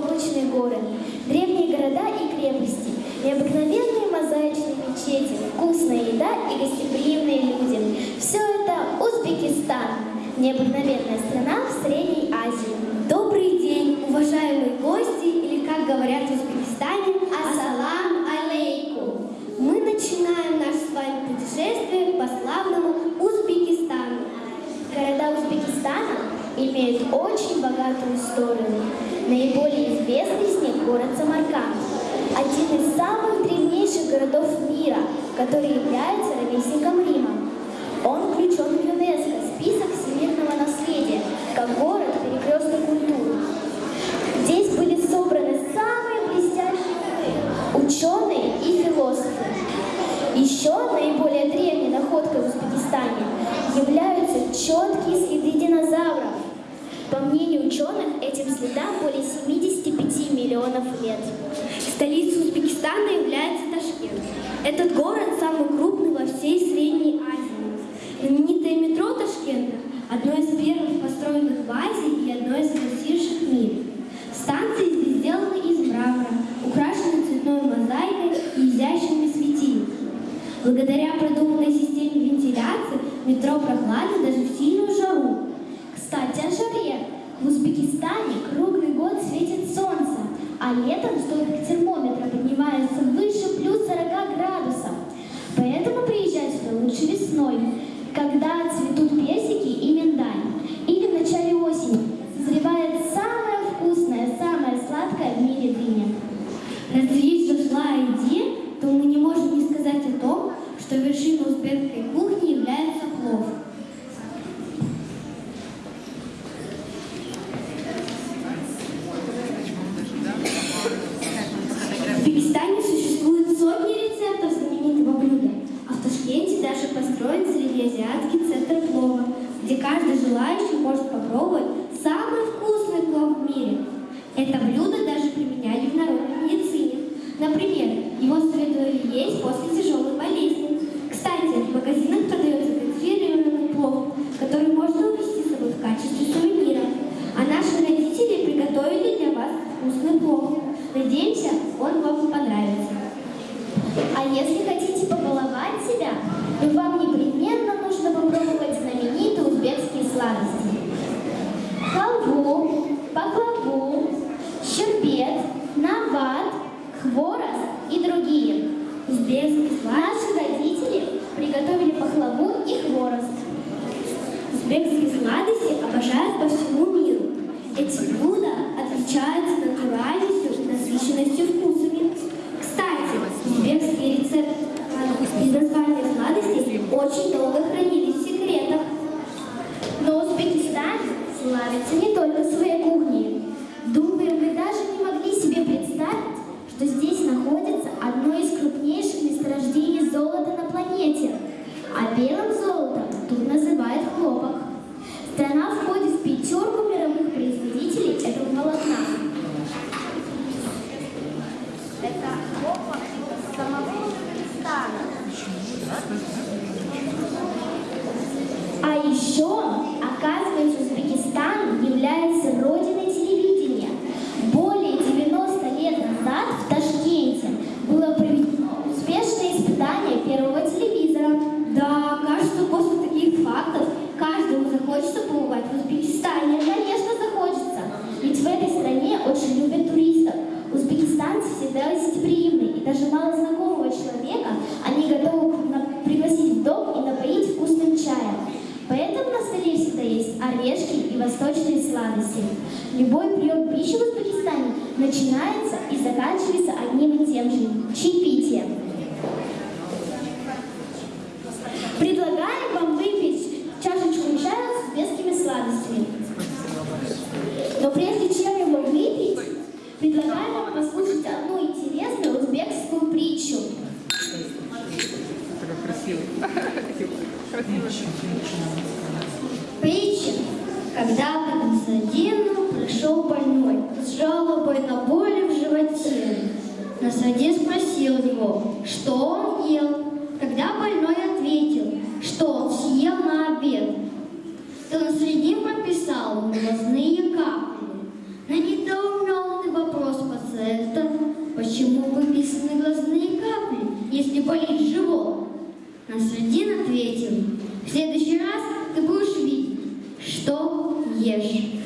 заоблачные горы, древние города и крепости, необыкновенные мозаичные мечети, вкусная еда и гостеприимные люди. Все это Узбекистан, необыкновенная страна в Средней Азии. Добрый день, уважаемые гости, или как говорят в Узбекистане, ассалам алейкум. Мы начинаем наше с вами путешествие по славному Узбекистану. Города Узбекистана имеют очень богатую историю. Наиболее известный из них город Самарканд, один из самых древнейших городов мира, который является ровесником Рима. Он включен в ЮНЕСКО, список всемирного наследия, как город перекресток культуры. Здесь были собраны самые блестящие ученые и философы. Еще наиболее древней находкой в Узбекистане являются четкие. По мнению ученых, этим следам более 75 миллионов лет. Столицей Узбекистана является Ташкент. Этот город самый крупный во всей Средней Азии. Знаменитое метро Ташкента – одно из первых построенных в Азии и одно из красивейших в мире. Станции здесь сделаны из мрамора, украшены цветной мозаикой и изящными светильниками. Благодаря продуманной системе вентиляции метро прохладно даже в сильную жару. Кстати, о жаре. В Узбекистане круглый год светит солнце, а летом столбик термометра поднимается выше плюс 40 градусов. Поэтому приезжать сюда лучше весной, когда цветут персики и миндаль. Или в начале осени созревает самая вкусная, самая сладкая в мире дыня. Раз речь зашла о то мы не можем не сказать о том, что вершиной узбекской кухни является плов. В Узбекистане существует сотни рецептов знаменитого блюда, а в Ташкенте даже построен среднеазиатский центр плова, где каждый желающий может попробовать самый вкусный плов в мире. Это блюдо даже применяли в народной медицине. Например, его советовали есть после тяжелой болезни. Кстати, в магазинах продается консервированный плов, который можно увезти с собой в качестве сувенира. А наши родители приготовили для вас вкусный плов. Надеемся, он вам понравится. А если хотите нават, хворост и другие. Узбекский сладости Наши родители приготовили пахлаву и хворост. Узбекские сладости обожают по всему миру. Эти блюда отличаются натуральностью и насыщенностью вкусами. Кстати, узбекские рецепты и названия сладостей очень долго хранились восточные сладости. Любой прием пищи в Узбекистане начинается и заканчивается одним и тем же – чаепитием. С жалобой на боли в животе. Насадин спросил его, что он ел. Тогда больной ответил, что он съел на обед. То Насадин прописал ему глазные капли. На недоуменный вопрос почему выписаны глазные капли, если болит живот? Насредин ответил, в следующий раз ты будешь видеть, что ешь.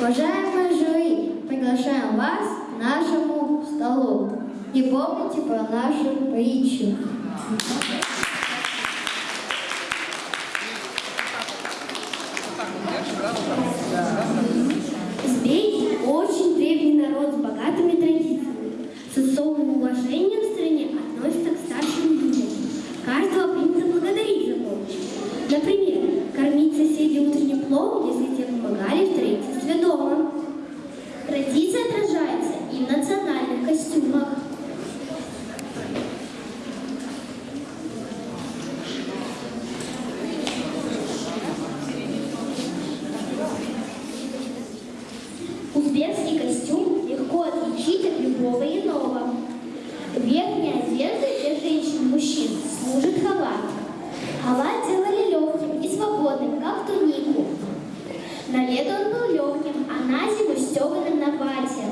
Уважаемые жюри, приглашаем вас к нашему столу. И помните про нашу притчу. Узбеки – очень древний народ с богатыми традициями. С особым уважением в стране относятся к старшим людям. Каждого принято благодарить за помощь. Например, кормить соседей утренним пловом, если те помогали в строительстве дома. Традиция отражается и в национальных костюмах. Узбекский костюм легко отличить от любого иного. Верхняя одежда для женщин и мужчин служит халат. Халат делали свободным, как тунику. На лето он был легким, а на зиму стеганым на платье.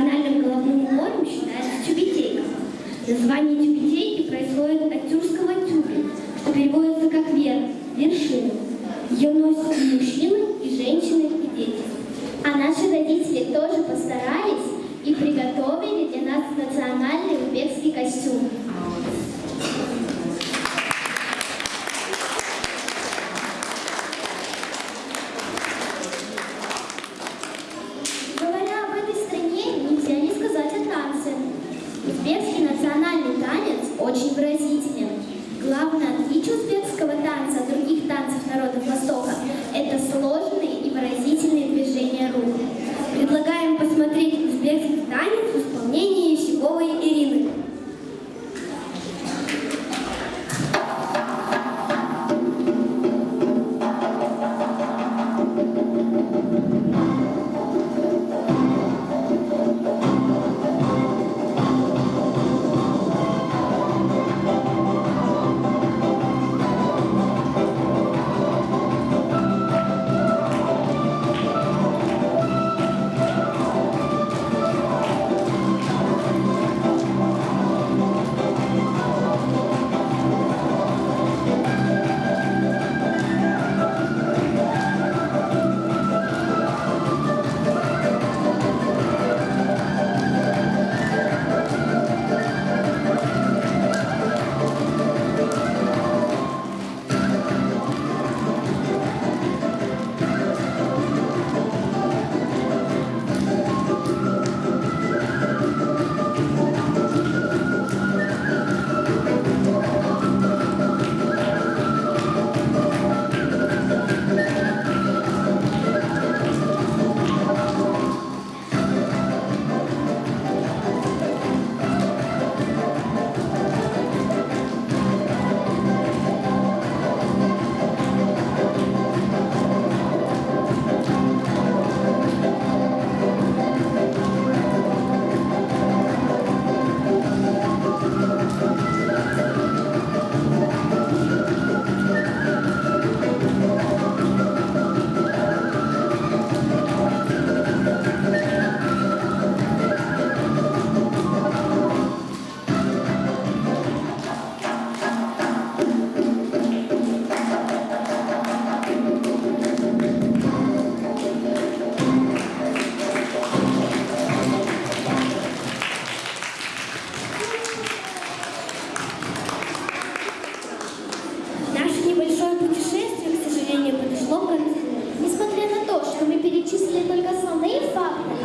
Национальным головным убором считается тюбетейка. Название тюбетейки происходит от тюркского тюбе, что переводится как верх, вершина. Ее носят и мужчины, и женщины, и дети. А наши родители тоже постарались и приготовили для нас национальный узбекский костюм.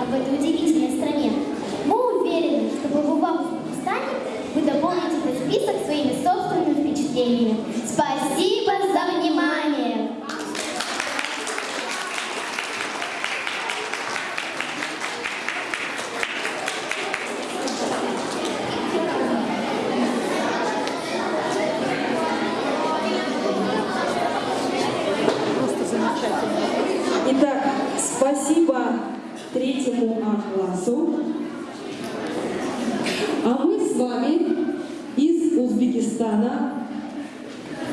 Об этой удивительной